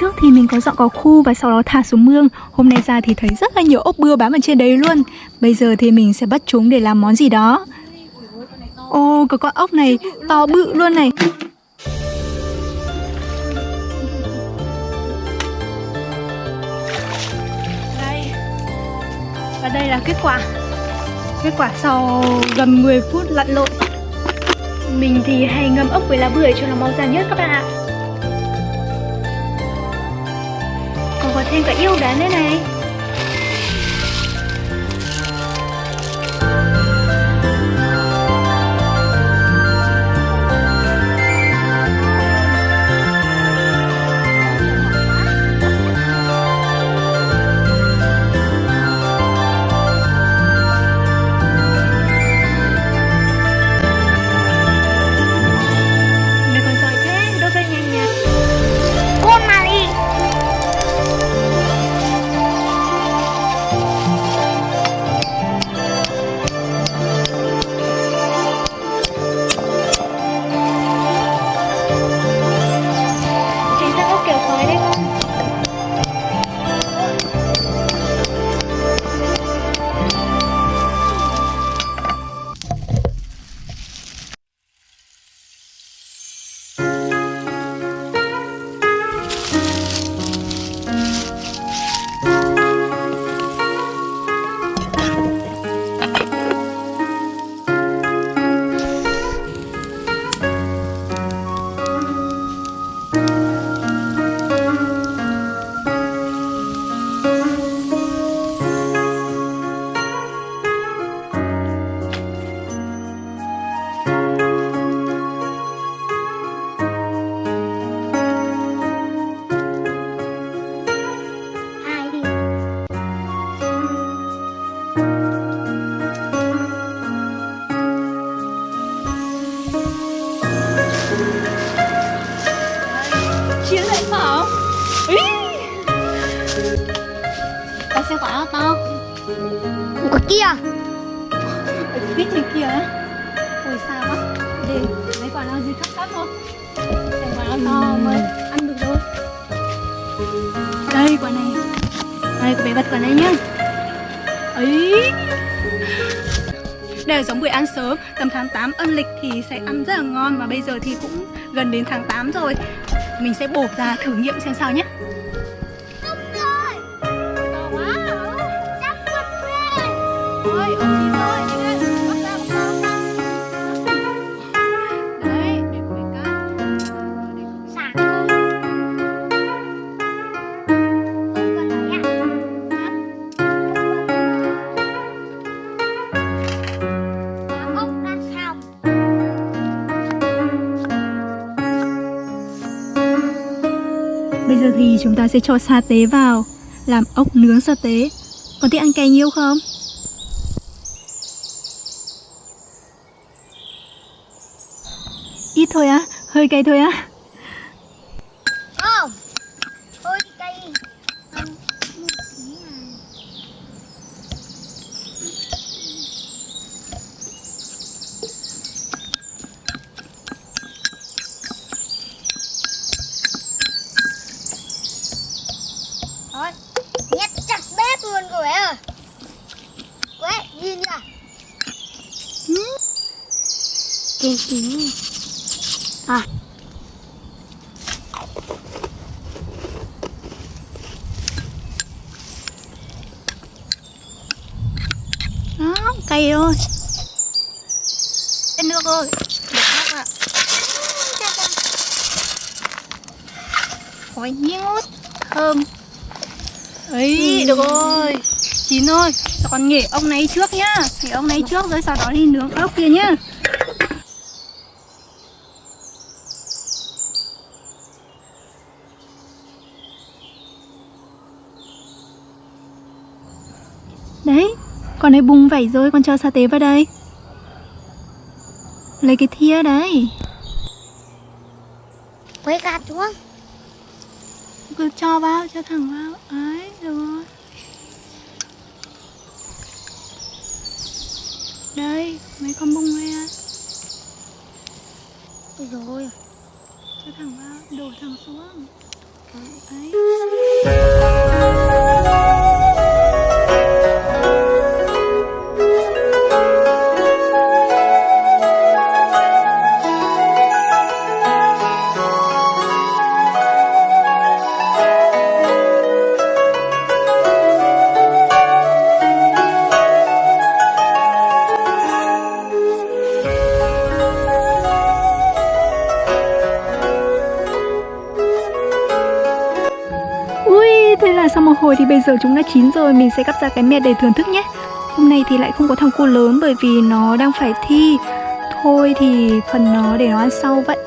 trước thì mình có dọn cỏ khu và sau đó thả xuống mương. Hôm nay ra thì thấy rất là nhiều ốc bưa bám ở trên đấy luôn. Bây giờ thì mình sẽ bắt chúng để làm món gì đó. Ô, có con ốc này to bự luôn này. Đây. Và đây là kết quả. Kết quả sau gần 10 phút lặn lội. Mình thì hay ngâm ốc với lá bưởi cho nó mau ra nhất các bạn ạ. Còn thêm cả yêu đá đây này. Quả to Quả kia Ở phía trên kia á. Ôi sao á Để lấy quả nào gì thấp thấp không Để quả nào to mới ăn được thôi Đây quả này. Đây bé bật quả này nhá. Ấy. Đây là giống bưởi ăn sớm. Tầm tháng 8 âm lịch thì sẽ ăn rất là ngon Và bây giờ thì cũng gần đến tháng 8 rồi. Mình sẽ bổ ra thử nghiệm xem sao nhé Bây giờ thì chúng ta sẽ cho sa tế vào Làm ốc nướng sa tế. Còn thích ăn cay nhiều không? Thôi á, hơi cay thôi á. Không cây Không Một tí à Thôi Nhét chặt bếp luôn cô bé ơi Cô bé nhìn kìa Kín kín À. Đó, cay thôi Lên nước rồi Được ốc ạ. Khói nhút Thơm. Ấy được rồi. Chín thôi Cho con nghỉ ông này trước nhá. Nghỉ ông này trước rồi sau đó đi nướng ốc kia nhá Đấy Con ấy bung vảy rồi con cho sa tế vào đây. Lấy cái thia đấy. Quay gạt xuống. Cứ cho vào, cho thẳng vào. Ấy, được rồi. Đây, mấy con bung à Ôi dồi ôi Cho thẳng vào, đổ thẳng xuống. Ui, Thôi thì bây giờ chúng đã chín rồi, Mình sẽ cắt ra cái mẹt để thưởng thức nhé. Hôm nay thì lại không có thằng cu lớn bởi vì nó đang phải thi. Thôi thì phần nó để nó ăn sau, vậy.